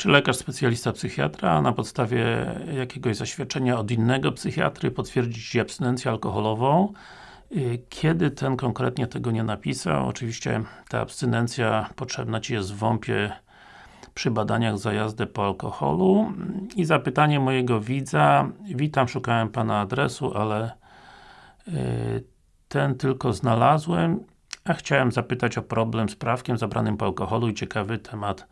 Czy lekarz specjalista psychiatra na podstawie jakiegoś zaświadczenia od innego psychiatry potwierdzi Ci abstynencję alkoholową? Kiedy ten konkretnie tego nie napisał, oczywiście ta abstynencja potrzebna Ci jest w WOMP-ie przy badaniach za jazdę po alkoholu i zapytanie mojego widza Witam, szukałem Pana adresu, ale y, ten tylko znalazłem a chciałem zapytać o problem z prawkiem zabranym po alkoholu i ciekawy temat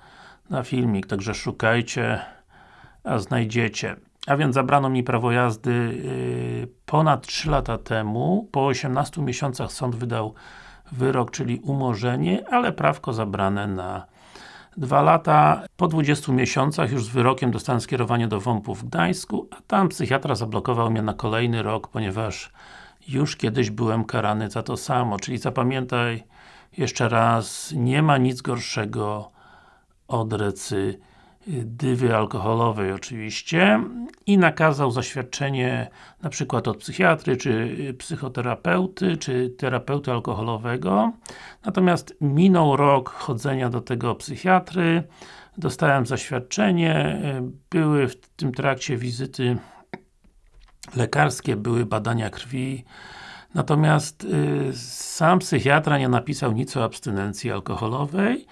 na filmik, także szukajcie, a znajdziecie. A więc zabrano mi prawo jazdy yy, ponad 3 lata temu, po 18 miesiącach sąd wydał wyrok, czyli umorzenie, ale prawko zabrane na 2 lata. Po 20 miesiącach już z wyrokiem dostałem skierowanie do WOMP-u w Gdańsku, a tam psychiatra zablokował mnie na kolejny rok, ponieważ już kiedyś byłem karany za to samo, czyli zapamiętaj jeszcze raz, nie ma nic gorszego od recydywy alkoholowej oczywiście i nakazał zaświadczenie na przykład od psychiatry, czy psychoterapeuty, czy terapeuty alkoholowego. Natomiast minął rok chodzenia do tego psychiatry. Dostałem zaświadczenie, były w tym trakcie wizyty lekarskie, były badania krwi. Natomiast y, sam psychiatra nie napisał nic o abstynencji alkoholowej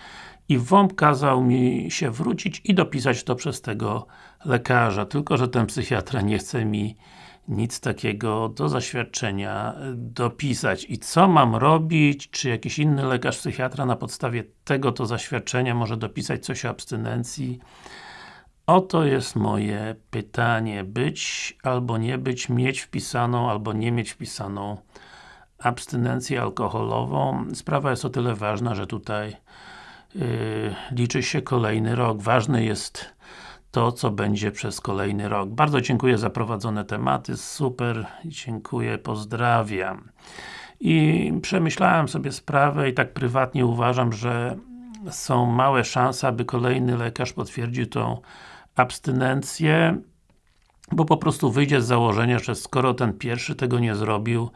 i WOMP kazał mi się wrócić i dopisać to przez tego lekarza, tylko że ten psychiatra nie chce mi nic takiego do zaświadczenia dopisać. I co mam robić? Czy jakiś inny lekarz psychiatra na podstawie tego to zaświadczenia może dopisać coś o abstynencji? Oto jest moje pytanie. Być albo nie być, mieć wpisaną albo nie mieć wpisaną abstynencję alkoholową. Sprawa jest o tyle ważna, że tutaj liczy się kolejny rok. Ważne jest to, co będzie przez kolejny rok. Bardzo dziękuję za prowadzone tematy, super, dziękuję, pozdrawiam. I przemyślałem sobie sprawę i tak prywatnie uważam, że są małe szanse, aby kolejny lekarz potwierdził tą abstynencję, bo po prostu wyjdzie z założenia, że skoro ten pierwszy tego nie zrobił,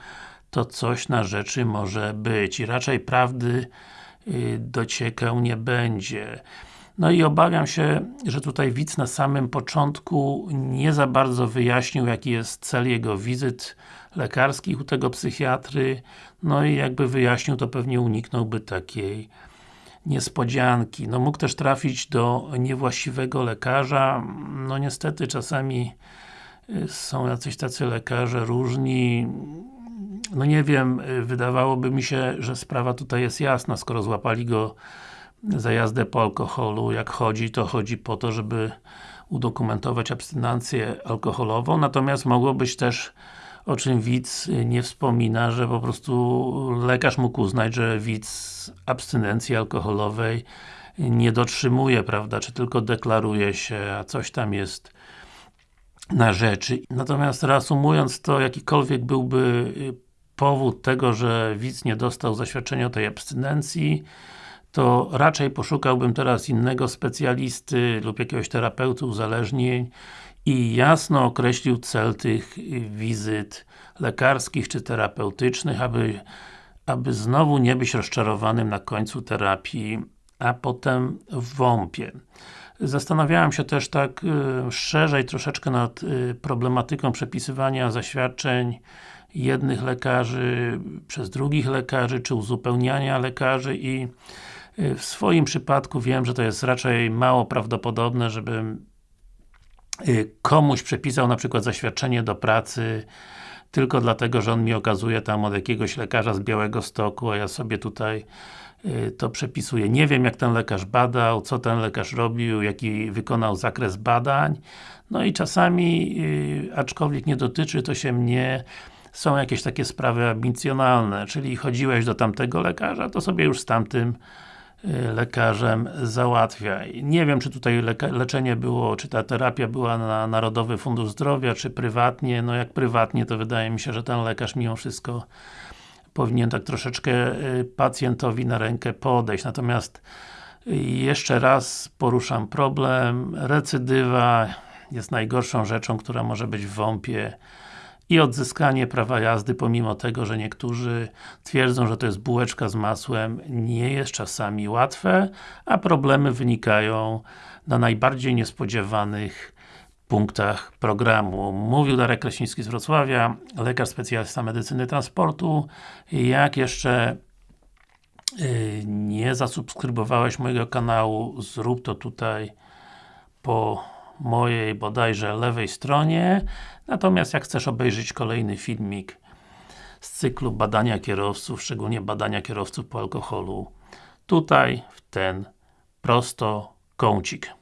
to coś na rzeczy może być i raczej prawdy y, dociekę nie będzie. No i obawiam się, że tutaj widz na samym początku nie za bardzo wyjaśnił, jaki jest cel jego wizyt lekarskich u tego psychiatry, no i jakby wyjaśnił, to pewnie uniknąłby takiej niespodzianki. No mógł też trafić do niewłaściwego lekarza, no niestety czasami y, są jacyś tacy lekarze różni, no nie wiem, y, wydawałoby mi się, że sprawa tutaj jest jasna, skoro złapali go za jazdę po alkoholu, jak chodzi, to chodzi po to, żeby udokumentować abstynancję alkoholową, natomiast mogło być też o czym widz nie wspomina, że po prostu lekarz mógł uznać, że widz abstynencji alkoholowej nie dotrzymuje, prawda, czy tylko deklaruje się, a coś tam jest na rzeczy. Natomiast reasumując to, jakikolwiek byłby powód tego, że widz nie dostał zaświadczenia o tej abstynencji, to raczej poszukałbym teraz innego specjalisty lub jakiegoś terapeuty uzależnień i jasno określił cel tych wizyt lekarskich czy terapeutycznych, aby, aby znowu nie być rozczarowanym na końcu terapii, a potem w WOMP-ie. Zastanawiałem się też tak y, szerzej troszeczkę nad y, problematyką przepisywania zaświadczeń jednych lekarzy przez drugich lekarzy, czy uzupełniania lekarzy i y, w swoim przypadku wiem, że to jest raczej mało prawdopodobne, żebym Y, komuś przepisał na przykład zaświadczenie do pracy tylko dlatego, że on mi okazuje tam od jakiegoś lekarza z Białego Stoku, a ja sobie tutaj y, to przepisuję. Nie wiem jak ten lekarz badał, co ten lekarz robił, jaki wykonał zakres badań. No i czasami, y, aczkolwiek nie dotyczy to się mnie, są jakieś takie sprawy ambicjonalne, czyli chodziłeś do tamtego lekarza, to sobie już z tamtym lekarzem załatwiaj. Nie wiem, czy tutaj leczenie było, czy ta terapia była na Narodowy Fundusz Zdrowia, czy prywatnie. No jak prywatnie, to wydaje mi się, że ten lekarz mimo wszystko powinien tak troszeczkę y, pacjentowi na rękę podejść. Natomiast y, jeszcze raz poruszam problem. Recydywa jest najgorszą rzeczą, która może być w WOMP-ie i odzyskanie prawa jazdy, pomimo tego, że niektórzy twierdzą, że to jest bułeczka z masłem, nie jest czasami łatwe, a problemy wynikają na najbardziej niespodziewanych punktach programu. Mówił Darek Kraśnicki z Wrocławia, lekarz specjalista medycyny transportu. Jak jeszcze yy, nie zasubskrybowałeś mojego kanału, zrób to tutaj po mojej bodajże lewej stronie. Natomiast jak chcesz obejrzeć kolejny filmik z cyklu badania kierowców, szczególnie badania kierowców po alkoholu, tutaj w ten prosto kącik.